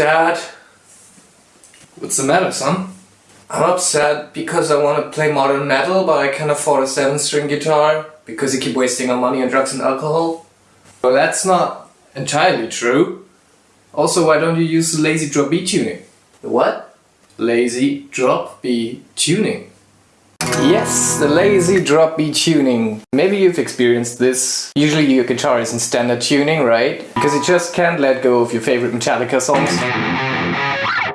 Dad? What's the matter, son? I'm upset because I want to play modern metal but I can't afford a 7 string guitar because you keep wasting our money on drugs and alcohol. Well that's not entirely true. Also why don't you use the lazy drop B tuning? The what? Lazy drop B tuning. Yes, the lazy drop B tuning. Maybe you've experienced this. Usually your guitar is in standard tuning, right? Because you just can't let go of your favorite Metallica songs.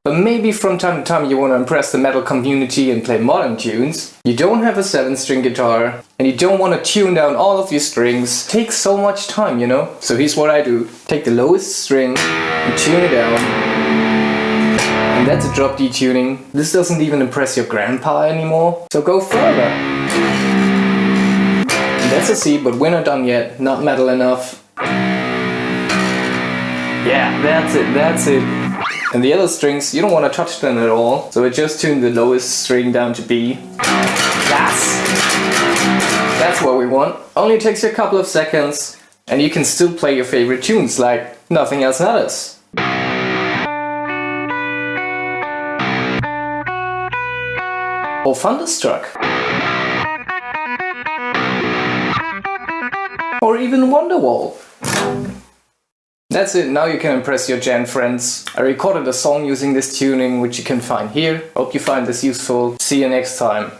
But maybe from time to time you want to impress the metal community and play modern tunes. You don't have a 7 string guitar and you don't want to tune down all of your strings. It takes so much time, you know? So here's what I do. Take the lowest string and tune it down. And that's a drop D tuning. This doesn't even impress your grandpa anymore. So go further. And that's a C, but we're not done yet. Not metal enough. Yeah, that's it, that's it. And the other strings, you don't want to touch them at all. So I just tune the lowest string down to B. That's, that's what we want. Only takes you a couple of seconds and you can still play your favorite tunes like nothing else matters. Or Thunderstruck. Or even Wonderwall. That's it, now you can impress your djent friends. I recorded a song using this tuning which you can find here. Hope you find this useful. See you next time.